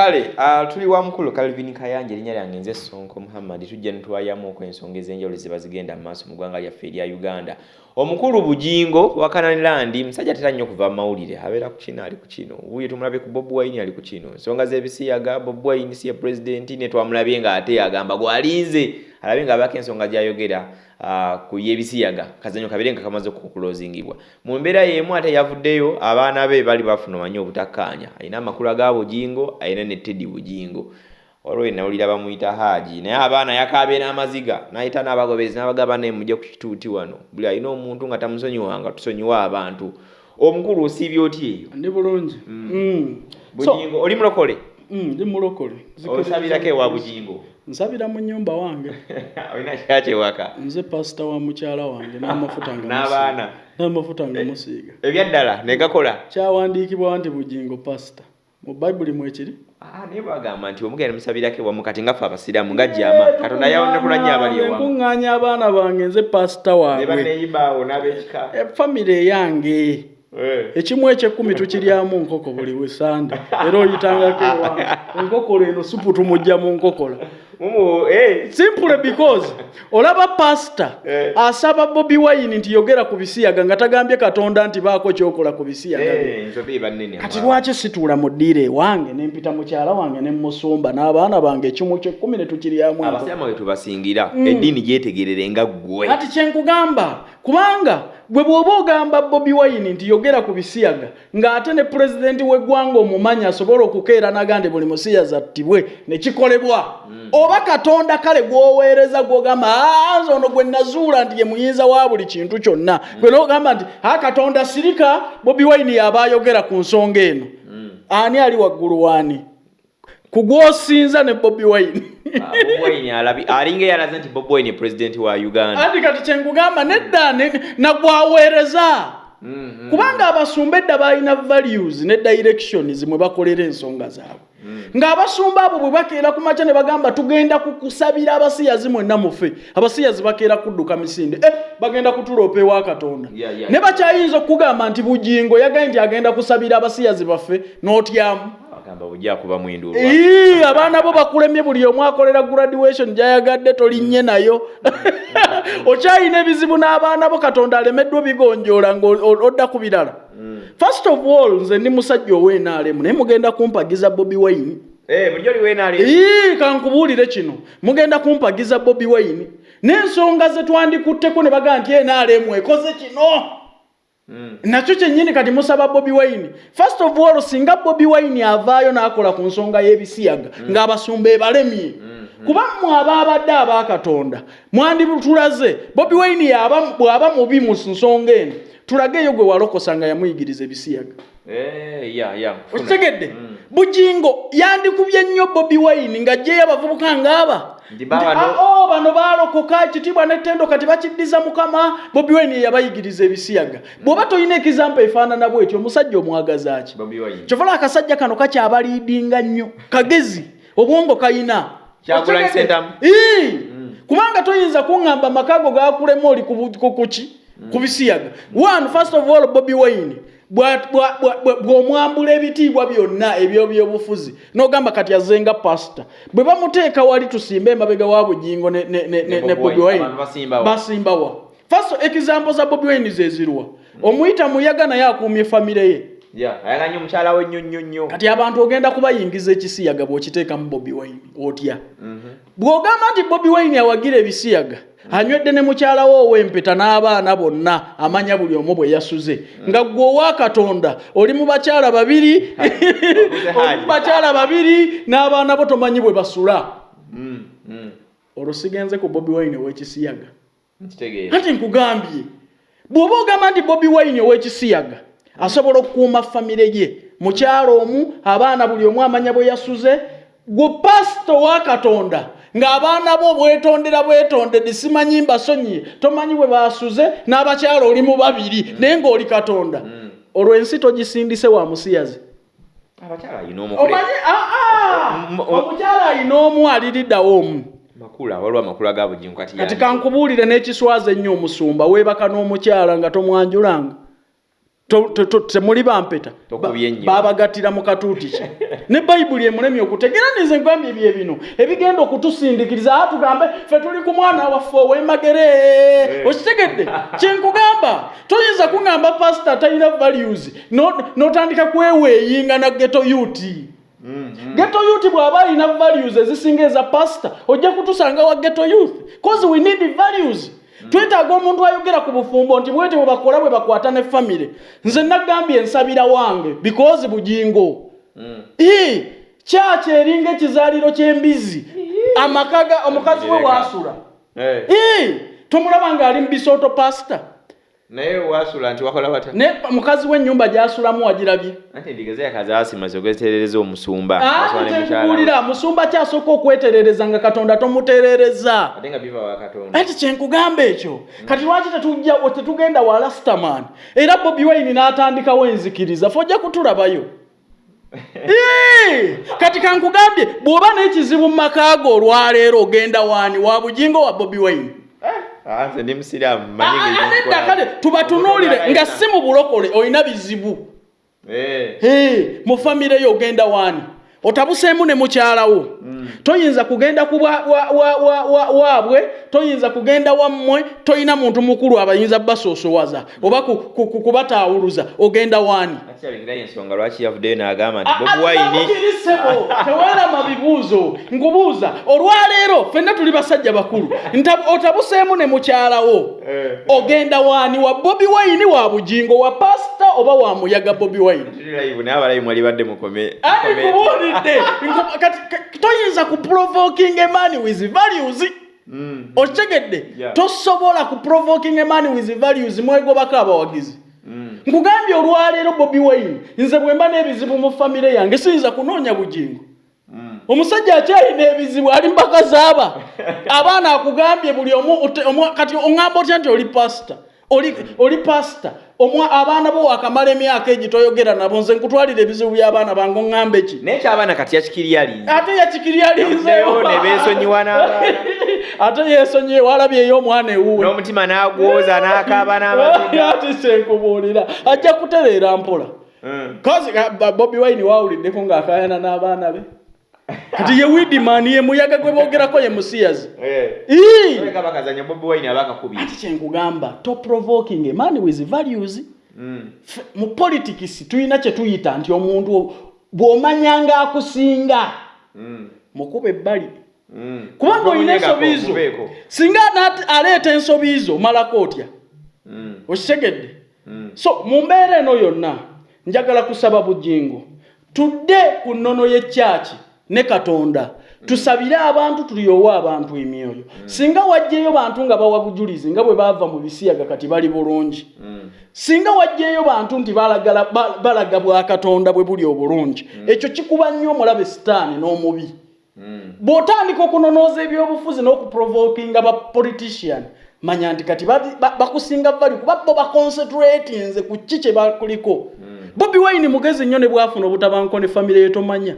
kale uh, tuli wa mukulu calvin kayanja erinnya lyange nze sonko muhammad tujja nitwayamuoko ensonga ez'enjawulo ziba zigenda mu maaso mu ggwanga lyaffe erya uganda. Omukulu bujingo wakananilandi musajja atera nnyo okuva mawulire abeera ku kino ali ku kino. Wuye tumulabe ku bob wine ali ku kino. Ensonga z'ebisiyaga bob wine si ye pulezidenti ne twamulabye ng'ate agamba gwalinze alabe ng'abaako ensonga gy'ayogera ku yebisiyaga kazanyo kabere nga kamaze okukulozingibwa mu mbeera y'emu ate yavuddeyo abaana be bali bafuna omanyi obutakkaanya. Alina amakulu aga bujingo alina ne teddy bujingo. Waliwo enawulira bamuyita haaji naye abaana yakaabye n'amaziga n'ayita n'abagobezi n'abagaba naye mujja ku kituuti wano. Buli alina omuntu nga tamusonyiwanga tusonyiwa abantu. Omukulu osiibye otya eyo ndi bulungi. Mm. So, bujingo oli mulokole? mm, ndi mulokole. Osabirako ewa bujingo? Nsabira mu nyumba wange. Olina kyakyewaka nze pasita wa mukyala wange n'amafuta n'abaana? n'amafuta nga musiiga. ebyaddala negakola kyawandiikibwa nti bugingo pasita. Mu bayibuli mwekiri Ah, naye bagamba nti omugenda musabirako ewamu kati ngaffe abasiraamu nga jama katonda yawonekula nnyo abali ewamu nkuŋŋaanya abaana bange nze pasita waabwe. n'abekika. Efamire eyange ekimu ekyekkumi tukiryamu nkoko buli wesande era oyitangako ewange enkokola eno supu tumujja mu nkokola eh, simple because olaba pasita Eh. asaba bobi wine nti yogera ku bisiyaga nga tagambye katonda nti baako kyokola ku bisiyaga eh, kati lwaki situula mu ddiiro ewange ne mpita mukyala wange ne musumba n'abaana bange ekimu kyekkumi ne tukiryamu enkoko. abasiraamu bwe tubasingira eddiini gyetegerere nga ggwe. Kati kyenkugamba kubanga bwe bw'oba ogamba bobi wine nti yogera ku bisiyaga ng'ate ne pulezidenti w'eggwanga omumanyi asobola okukeera nagandi buli musiyaza attibwe ne kikolebwa oba katonda kale gw'oweereza gw'ogamba "Ah, nze ono gwe nazuula nti ye muyinza wa buli kintu kyonna. Gwe n'ogamba nti a katonda sirika bobi wine yaba ayogera ku nsonga eno. Ani ali waggulu waani ku gw'osinza ne bobi wine. Ah, Bobi Wine alabi alinga yalaze nti bobi wine pulezidenti wa uganda. Anti kati kyenkugamba nedda ne- nagwaweereza Mm, mm. Kubanga abasumba edda balina values ne directions mwe bakolera ensonga zaabwe. Ng'abasumba abo bwe bakeera ku makya ne bagamba tugenda kukusabira abasiyazi mwenna mufe abasiyazi bakeera kudduka misinde. Eh, bagenda kutulopa ewa katonda. Ne bakyayinza okukugamba nti bugingo yagaye nti agenda kusabira abasiyazi baffe n'otyamu agamba bujja kuba mwindulwa Ii, abaana bo bakulemye buli omu akolera graduation gyayagadde tolinnye nayo. Okyayina ebizibu n'abaana bo katonda alemeddwa bigonjoola ng'odda ku birala. First of all nze ndi musajja ow'enaalemu naye mugenda kumpagiza bobi wine. Eh, Ii, kankubuulire kino. Mugenda kumpagiza bobi wine. N'ensonga ze twandikutteko ne bagamba nti enaalemu ekoze kino nakyo kyennyini kati musaba bobi wine. First of all singa bobi wine avaayo n'akola ku nsonga y'ebisiyaga ng'abasumba ebalemye kuba mmwe abaabadde abakatonda mwanditulaze bobi wine bw'aba mubi mu nsonga eno tulageyo gwe walokosa nga yamuyigiriza ebisiyaga Eh, okitegedde? Bugingo yandikubye nnyo bobi wine ng'ajjeyo abavubuka baabano- Nti, "Ah, oh, bano baalokoka ekitiibwa n'ettendo kati bakiddiza mukama. Bobi wine ye yabayigiriza ebisiyaga. Bw'oba tolina ekizampa efaanana bwetyo omusajja omwagaza ki? Kyovala akasajja kano kakyabaliidinga nnyo. Kagezi obwongo kayina? Ii! kubanga toyinza kuŋŋamba amakago gakulema oli ku kuki ku bisiyaga. One first of all bobi wine bw'omwambula ebitiibwa byonna ebyobyobufuzi n'ogamba kati azenga pasita bwe bamuteeka wali tusimba emabega wa bugingo ne, ne, ne, ne, ne bobi wine basimbawa. first example za bobi wine zezirwa omuyita muyaga naye akuumye famire ye ya ayagala nnyo mukyala we nnyo nnyo nnyo. Kati abantu ogenda kubayingiza ekisiyaga bw'okiteekamu bobi wine otya bw'ogamba nti bobi wine awagira ebisiyaga anywedde ne mukyala we ow'empeta n'abaana bonna amanya buli omu bwe yasuze nga ggwe owa katonda oli mu bakyala babiri oli mu bakyala babiri n'abaana bo tomanyi bwe basula. Mm, mm. olwo sigenze ku bobi wine ow'ekisiyaga. Nkitegeera. Anti nkugambye bw'oba ogamba nti bobi wine ow'ekisiyaga asobola okukuuma famire ye mukyalo omu abaana buli omu amanya bwe yasuze. Gwe pasito wa katonda ng'abaana bo bwetondera bwetondedde simanyi mbasonyiye. Tomanyi bwe basuze n'abakyala oli mu babiri naye ng'oli katonda. Olwo ensi togisindise wa musiyazi. Mm, o- omukyala alina omu aliriddawo omu. Kati kankubuulire n'ekiswaza ennyo omusumba weebaka n'omukyala nga tomwanjulanga. To- to- to- temuli bampeta. Babagattira mu katuuti ki? Ne bayibuli emulemye okutegeera nize ngambye bye bino. Ebigenda okutusindikiriza a tugambe ffe tuli ku mwana waffe ow'emagere okitegedde? Kyenkugamba. Toyinza kuŋŋamba pasita talina values no- n'otandika kweweeyinga na geto yuti geto youth bw'aba alina values ezisinga eza pasita ojja kutusanga wa geto youth. Cause we need values twetaaga omuntu ayogera ku bufumbo nti bwete bwe bakola bwe bakwata ne famire. Nze nagambye ensabira wange because bugingo. Ii, kyaki eringa ekizaaliro ky'embizi. Amaka ga omukazi we waasula. Tomulaba ng'ali mu bisooto pasita naye wasula nti wakola bata ne mukazi w'ennyumba gy'asulamu wagirabye. Anti endiga yakazasimaze okweterereza omusumba. We. tenkubuulira musumba kyasooka okweterereza nga katonda tomutereereza. Ate nga biva wa katonda. Ati kyenkugamba ekyo kati lwaki tetugenda wa lastaman era bobi wine n'atandikawo enzikiriza fe ojja kutulabayo kati kankugambye bw'oba n'ekizibu mu maka go olwaleero ogenda waani? Wa bugingo wa bobi Ah, nze ndi musiraamu Ah, manyi ah, nedda kale tubatunuulire nga si mu bulokole olina bizibu. Eh, mu famire yo ogenda waani? Otabuseemu ne mukyalawo toyinza kugenda ku waabwe toyinza kugenda wammwe toyina muntu mukulu abayinza basoosowaza oba ku- ku- ku- kubataawuluza ogenda waani? Ensonga lwaki yavuddeyo n'agamba nti bobi wine kirisebo teweerama bibuuzo nkubuuza olwaleero ffenna tuli basajja bakulu. Nta- otabuseemu ne mukyalawo Eh. ogenda waani? Wa bobi wayini wa bugingo wa pasita oba wa muyaga bobi wayini tuli live naye abalayi mwali badde mukome Ani kubuulidde Nku- kati ka- toyinza kuprovoking a man with values. Okitegedde Yeah. tosobola kuprovoking a man with values mwegobako abawagizi. Nkugambye olwaleero bobi wine nze bwe mba n'ebizibu mu famire yange siyinza kunoonya bugingo. Omusajja akyalina ebizibu ali mpaka zaaba. Abaana akugambye buli omu- kati oŋŋamba otya nti oli pasita oli, oli pasita omwa abaana bo wakamala emyaka egi toyogera nabo nze nkutwalira ebizibu by'abaana bange oŋŋambe ki? Naye kyabaana kati yakikiryalinze ate yakikiryalinzeyo Yavuddeyo ne beesonyiwa n'abaana. ate yeesonyiye walabyeyo omwana ewuwe. N'omutima n'agwoza n'akaaba n'amaziga ati senkubuulira ajja kutereera mpola. Kazi bobi wine wawuliddeko ng'akayana n'abaana be kati ye widimani ye muyaga gwe boogerako ye musiyazi. Abakakubiri ati kyenkugamba toprovoking a man with values. F- mu politics tulina kye tuyita nti omuntu bw'omanyanga akusinga. Mukuba ebbali. Kubanga olina ensobiizo. singa aleeta ensobiizo omalako otya okitegedde. So mu mbeera eno yonna njagala kusaba bugingo tudde ku nnono y'ekyaki ne katonda. Tusabire abantu tulyowe abantu emyoyo. Singa wajjeyo bantu nga bawa bujulizi nga bwe baava mu bisiyaga kati bali bulungi. Singa wajjeyo bantu nti balagala ba- balaga bwa katonda bwe buli obulungi ekyo kikuba nnyo omulabe sitaani n'omubi. Bw'otandika okunonooza ebyobufuzi n'okuprovokinga ba politician manya nti kati bakusinga vali kuba bo baconcentratinze ku ki kye bakuliko. Bobi wine mugezi nnyo ne bwafuna obutabanko ne famire yetomanya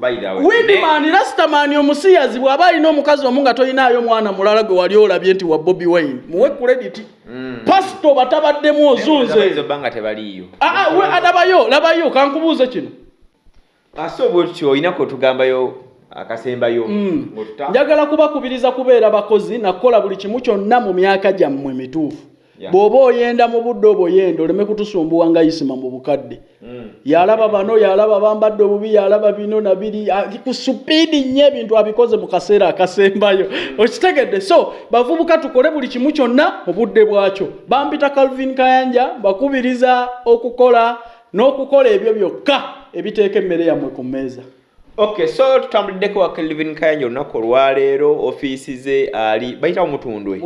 bayirawe widiman rastamani omusiyazi bw'aba alina omukazi omu nga tolinaayo mwana mulala gwe wali olabye nti wa bobi wine. Muwe kurediti pasito batabaddemu ozunze tebaliiyo. Ah, ah, we alabayo labayo kankubuuze kino. Ate obwetyo olinako otugambayo akasembayo ng'otuta- njagala kubakubiriza kubeera bakozi nakukola buli kimu kyonna mu myaka gyammwe mituufu. Yeah. bw'oba oyenda mu budde obwo yenda oleme kutusumbuwa nga isima mu bukadde. Mm. yalaba bano yalaba bambadde obubi yalaba bino nabiri ku supiidi nnyo ebintu abikoze mu kaseera akasembayo. Okitegedde. So bavubuka tukole buli kimu kyonna mu budde bwakyo. Bampita calvin kayanja bakubiriza okukola n'okukola ebyo byokka ebiteeka emmere yammwe ku mmeeza okay so tutambuliddeko wa kelvin kayanja olunaku olwaleero ofiisi ze ali bayitawo mutundwe.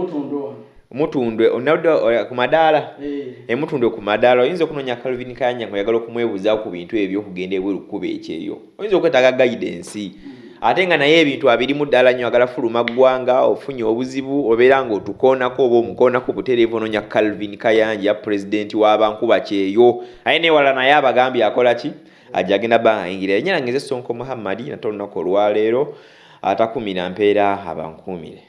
Mutundwe onadde ku madaala? Emutundwe ku madaala oyinza okunoonya calvin kayanja ngaoyagala okumwebuuzaako ku bintu ebyo okugenda ebweru kukuba ekyeyo. Oyinza okwetaaga guidance. Ate nga naye ebintu abirimu ddala nnyo agala fuluma ggwanga ofunye obuzibu obeera ng'otukoonako oba omukoonako butereevu onoonya calvin kayanja pulezidenti w'abankuba kyeyo. Aye newala naye abagambye akola ki ajja agenda bba ayingira enyerangezo esonko muhammadi nate olunaku olwaleero atakumira mpeera abankuumire